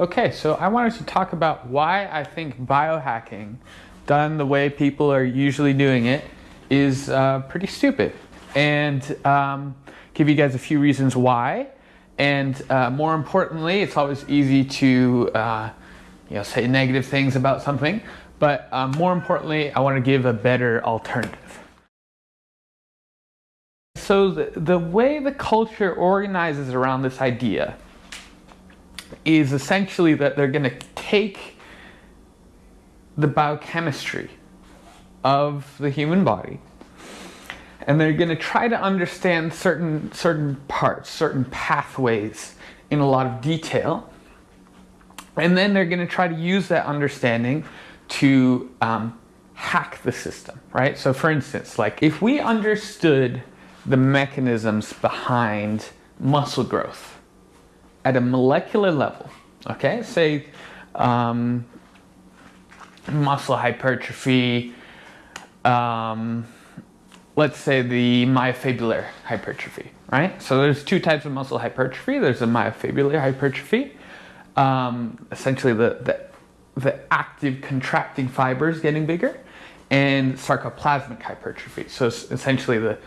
Okay, so I wanted to talk about why I think biohacking, done the way people are usually doing it, is uh, pretty stupid. And um, give you guys a few reasons why. And uh, more importantly, it's always easy to uh, you know, say negative things about something. But uh, more importantly, I want to give a better alternative. So the, the way the culture organizes around this idea is essentially that they're going to take the biochemistry of the human body and they're going to try to understand certain certain parts certain pathways in a lot of detail. And then they're going to try to use that understanding to um, hack the system right? So for instance like if we understood the mechanisms behind muscle growth at a molecular level, okay? Say um, muscle hypertrophy, um, let's say the myofibrillar hypertrophy, right? So there's two types of muscle hypertrophy. There's a myofibrillar hypertrophy, um, essentially the, the, the active contracting fibers getting bigger, and sarcoplasmic hypertrophy. So essentially the,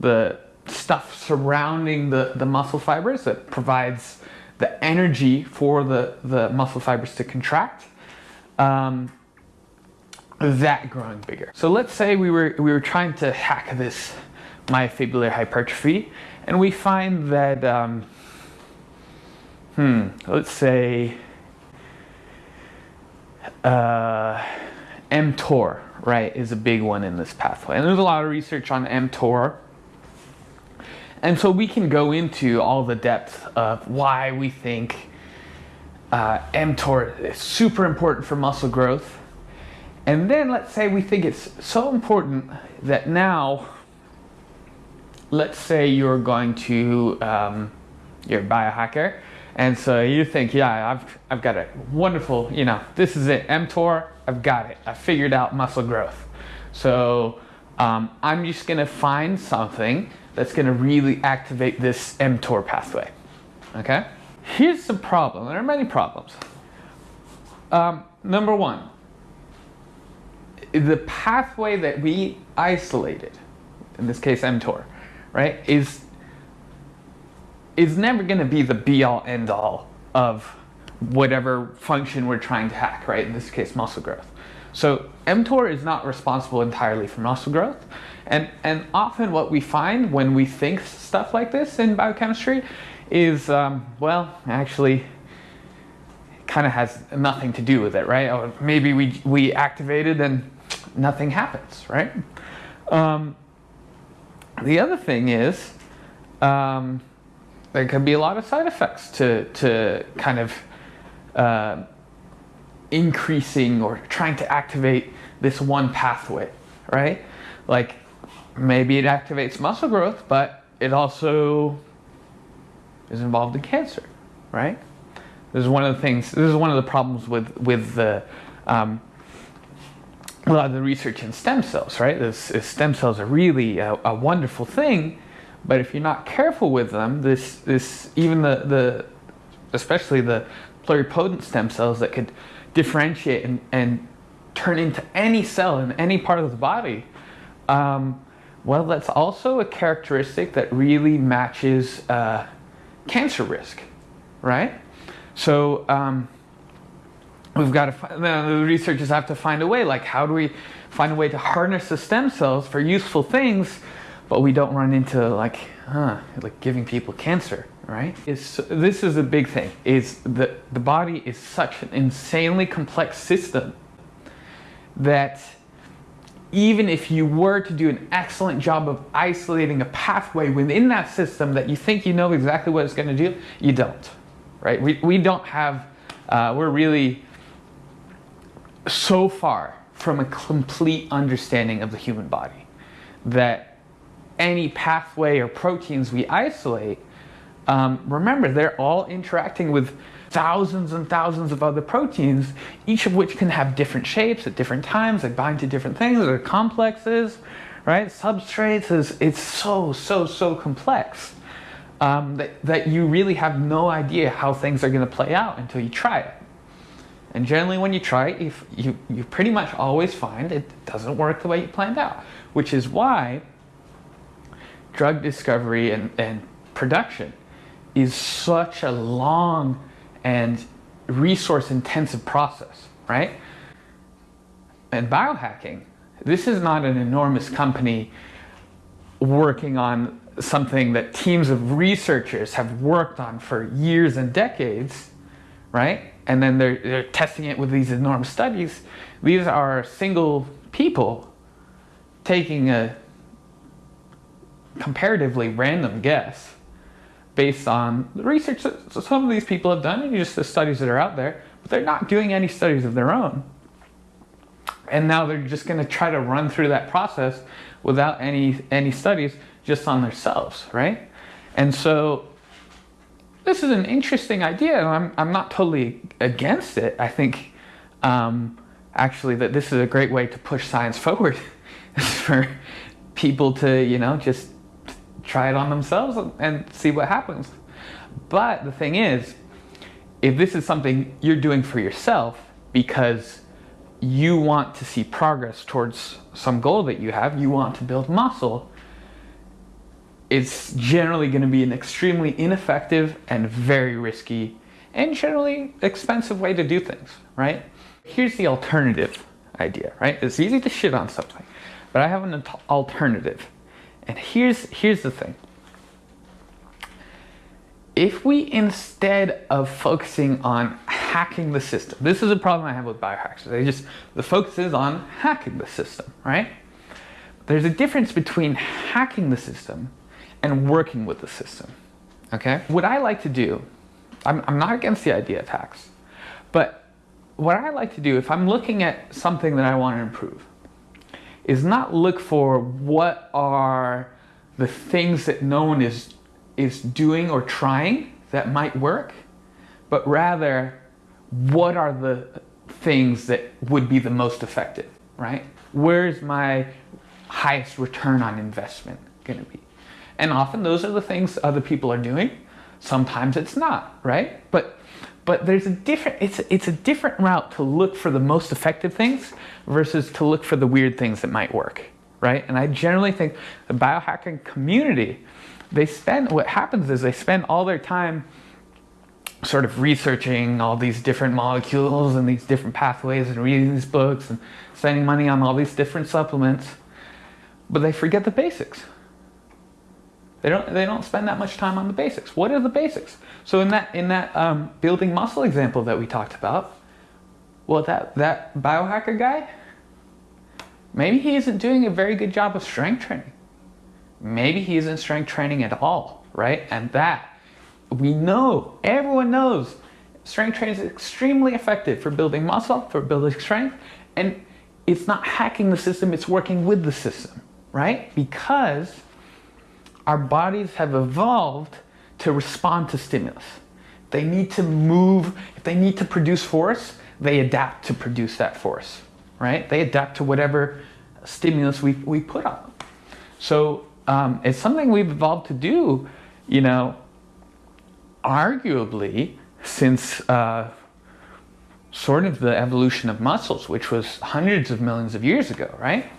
the stuff surrounding the, the muscle fibers that provides the energy for the, the muscle fibers to contract, um, that growing bigger. So let's say we were, we were trying to hack this myofibrillar hypertrophy and we find that, um, hmm, let's say uh, mTOR, right, is a big one in this pathway. And there's a lot of research on mTOR and so we can go into all the depth of why we think uh, mTOR is super important for muscle growth. And then let's say we think it's so important that now, let's say you're going to, um, you're a biohacker, and so you think, yeah, I've, I've got a wonderful, you know, this is it, mTOR, I've got it. I figured out muscle growth. So um, I'm just gonna find something that's going to really activate this mTOR pathway. Okay? Here's the problem. There are many problems. Um, number one, the pathway that we isolated, in this case mTOR, right, is is never going to be the be-all end-all of whatever function we're trying to hack, right? In this case, muscle growth. So mTOR is not responsible entirely for muscle growth. And, and often what we find when we think stuff like this in biochemistry is, um, well, actually, kind of has nothing to do with it, right? Or maybe we, we activated and nothing happens, right? Um, the other thing is, um, there could be a lot of side effects to, to kind of uh, increasing or trying to activate this one pathway, right? Like maybe it activates muscle growth, but it also is involved in cancer, right? This is one of the things, this is one of the problems with, with the, um, a lot of the research in stem cells, right? This, this stem cells are really a, a, wonderful thing, but if you're not careful with them, this, this even the, the especially the pluripotent stem cells that could differentiate and, and turn into any cell in any part of the body, um, well, that's also a characteristic that really matches uh, cancer risk, right? So um, we've got to, find, the researchers have to find a way, like how do we find a way to harness the stem cells for useful things, but we don't run into like, huh, like giving people cancer, right? Is this is a big thing, is that the body is such an insanely complex system that even if you were to do an excellent job of isolating a pathway within that system that you think you know exactly what it's going to do, you don't, right? We, we don't have, uh, we're really so far from a complete understanding of the human body that any pathway or proteins we isolate, um, remember, they're all interacting with thousands and thousands of other proteins, each of which can have different shapes at different times. They bind to different things. They're complexes, right? Substrates is it's so so so complex. um, that, that you really have no idea how things are going to play out until you try it. And generally when you try it, you, you, you pretty much always find it doesn't work the way you planned out, which is why drug discovery and, and production is such a long and resource intensive process, right? And biohacking, this is not an enormous company working on something that teams of researchers have worked on for years and decades, right? And then they're, they're testing it with these enormous studies. These are single people taking a comparatively random guess based on the research that some of these people have done and just the studies that are out there, but they're not doing any studies of their own. And now they're just going to try to run through that process without any any studies just on themselves, right? And so this is an interesting idea, and I'm, I'm not totally against it. I think um, actually that this is a great way to push science forward for people to, you know, just try it on themselves and see what happens. But the thing is, if this is something you're doing for yourself because you want to see progress towards some goal that you have, you want to build muscle, it's generally going to be an extremely ineffective and very risky and generally expensive way to do things, right? Here's the alternative idea, right? It's easy to shit on something, but I have an alternative. And here's, here's the thing. If we, instead of focusing on hacking the system, this is a problem I have with biohacks. They just, the focus is on hacking the system, right? There's a difference between hacking the system and working with the system, okay? What I like to do, I'm, I'm not against the idea of hacks, but what I like to do, if I'm looking at something that I want to improve, is not look for what are the things that no one is, is doing or trying that might work, but rather what are the things that would be the most effective, right? Where's my highest return on investment going to be? And often those are the things other people are doing. Sometimes it's not, right? But but there's a different it's it's a different route to look for the most effective things versus to look for the weird things that might work right? And i generally think the biohacking community they spend what happens is they spend all their time sort of researching all these different molecules and these different pathways and reading these books and spending money on all these different supplements but they forget the basics they don't, they don't spend that much time on the basics. What are the basics? So in that, in that um, building muscle example that we talked about, well, that, that biohacker guy, maybe he isn't doing a very good job of strength training. Maybe he isn't strength training at all, right? And that, we know, everyone knows, strength training is extremely effective for building muscle, for building strength, and it's not hacking the system, it's working with the system, right? Because our bodies have evolved to respond to stimulus. They need to move, if they need to produce force, they adapt to produce that force, right? They adapt to whatever stimulus we, we put on them. So um, it's something we've evolved to do, you know, arguably since uh, sort of the evolution of muscles, which was hundreds of millions of years ago, right?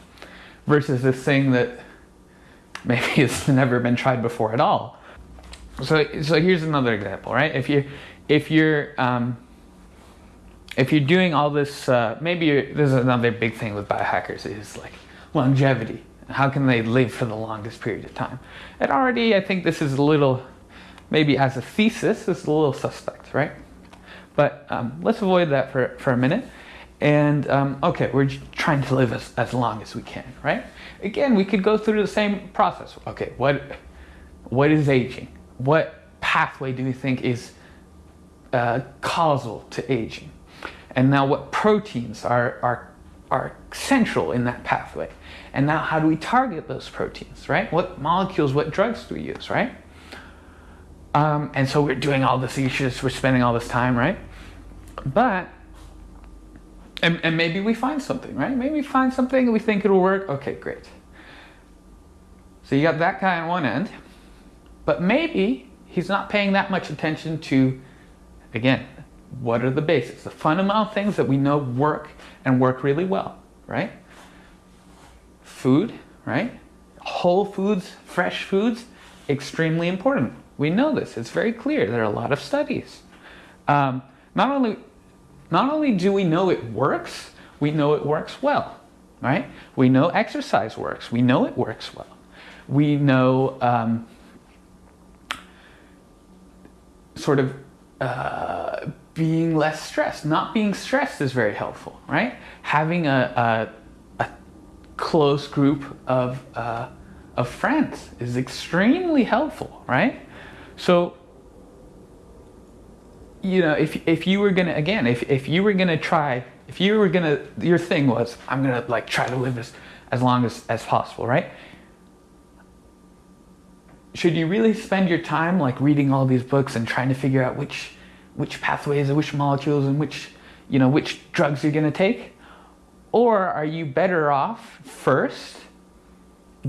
Versus this thing that maybe it's never been tried before at all. So, so here's another example, right? If you, if you're, um, if you're doing all this, uh, maybe this is another big thing with biohackers is like longevity. How can they live for the longest period of time? And already, I think this is a little, maybe as a thesis, is a little suspect, right? But um, let's avoid that for, for a minute. And um, okay, we're trying to live as, as long as we can, right? Again, we could go through the same process. Okay, what, what is aging? What pathway do we think is uh, causal to aging? And now what proteins are, are, are central in that pathway? And now how do we target those proteins, right? What molecules, what drugs do we use, right? Um, and so we're doing all this issues, we're spending all this time, right? But and, and maybe we find something, right? Maybe we find something we think it'll work. Okay, great. So you got that guy on one end. But maybe He's not paying that much attention to, again, what are the basics, the fundamental things that we know work and work really well, right? Food, right? Whole foods, fresh foods, extremely important. We know this, it's very clear. There are a lot of studies. Um, not, only, not only do we know it works, we know it works well, right? We know exercise works, we know it works well. We know um, sort of uh, being less stressed. Not being stressed is very helpful, right? Having a, a, a close group of, uh, of friends is extremely helpful, right? So, you know, if, if you were gonna, again, if, if you were gonna try, if you were gonna, your thing was, I'm gonna like try to live as, as long as, as possible, right? Should you really spend your time like reading all these books and trying to figure out which which pathways and which molecules and which, you know, which drugs you're to take? Or are you better off first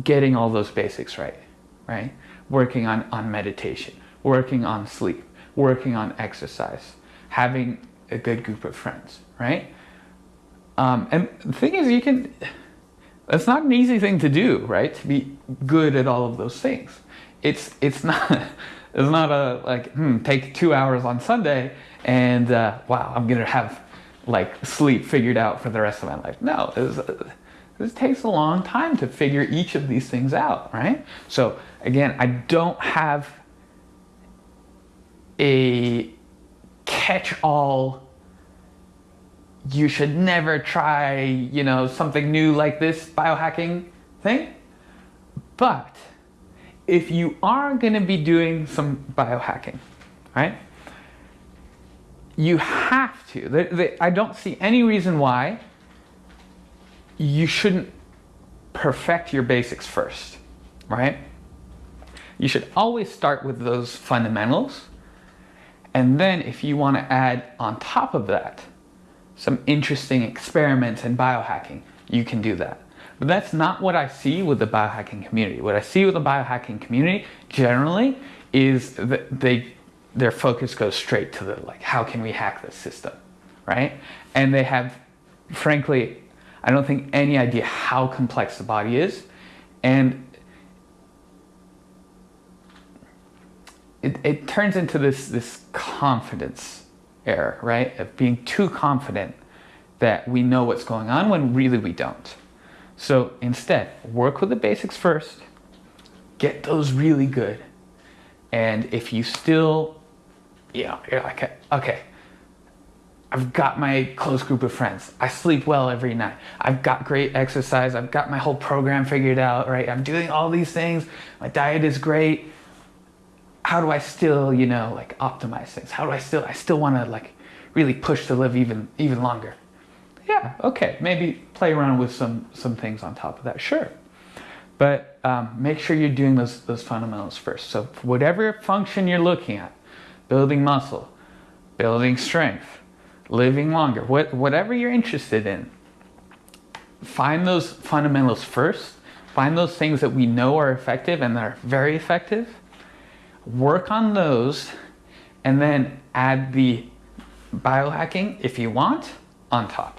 getting all those basics right, right? Working on, on meditation, working on sleep, working on exercise, having a good group of friends, right? Um, and the thing is, you can, that's not an easy thing to do, right? To be good at all of those things. It's, it's not, it's not a like, hmm, take two hours on Sunday and uh, wow, I'm gonna have like sleep figured out for the rest of my life. No, this takes a long time to figure each of these things out, right? So again, I don't have a catch-all you should never try, you know, something new like this biohacking thing. But if you are going to be doing some biohacking, right? You have to. I don't see any reason why you shouldn't perfect your basics first, right? You should always start with those fundamentals. And then if you want to add on top of that some interesting experiments in biohacking, you can do that. But that's not what I see with the biohacking community. What I see with the biohacking community generally is that they their focus goes straight to the like how can we hack this system, right? And they have frankly I don't think any idea how complex the body is and it, it turns into this this confidence error, right? Of being too confident that we know what's going on when really we don't. So instead, work with the basics first, get those really good. And if you still, you know, you're like, okay, I've got my close group of friends. I sleep well every night. I've got great exercise. I've got my whole program figured out, right? I'm doing all these things. My diet is great. How do I still, you know, like optimize things? How do I still, I still want to like really push to live even, even longer yeah, okay, maybe play around with some, some things on top of that, sure. But um, make sure you're doing those, those fundamentals first. So whatever function you're looking at, building muscle, building strength, living longer, what, whatever you're interested in, find those fundamentals first. Find those things that we know are effective and that are very effective. Work on those and then add the biohacking, if you want, on top.